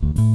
Bye.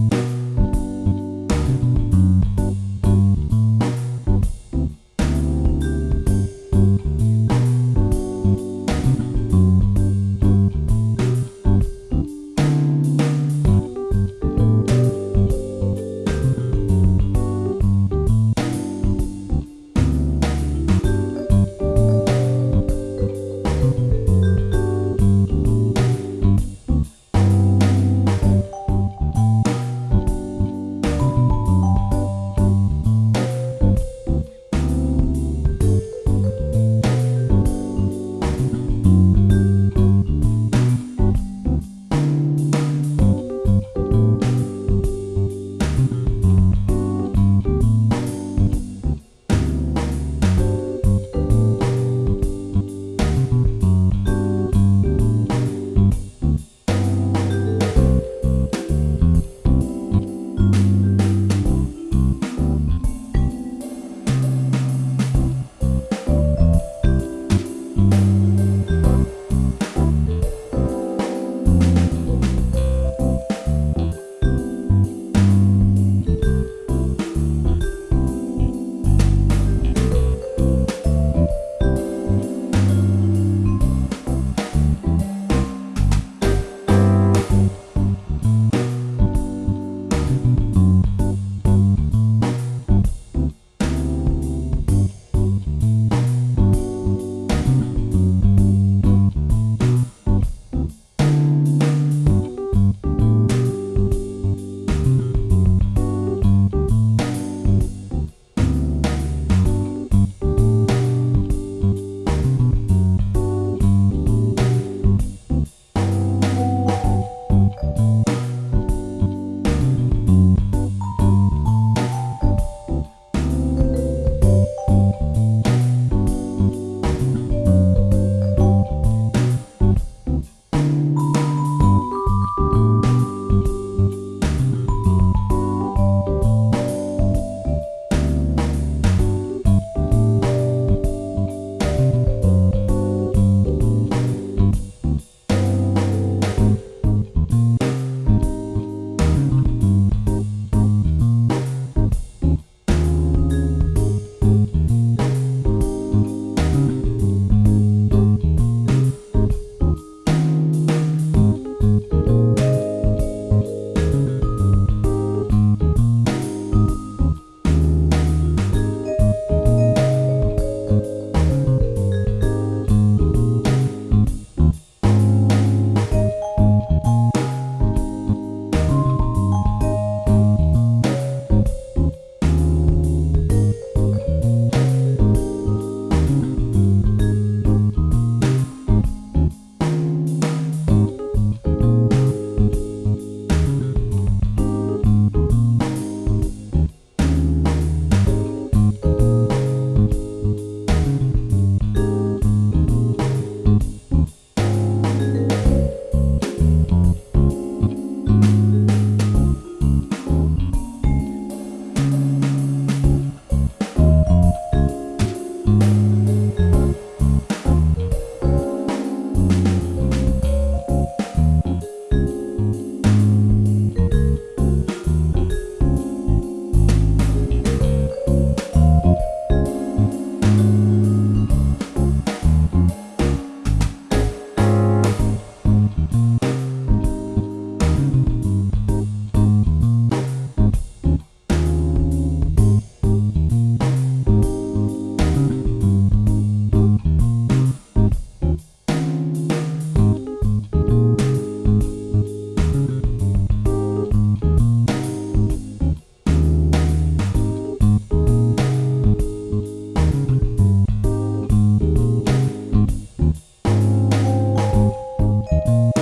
you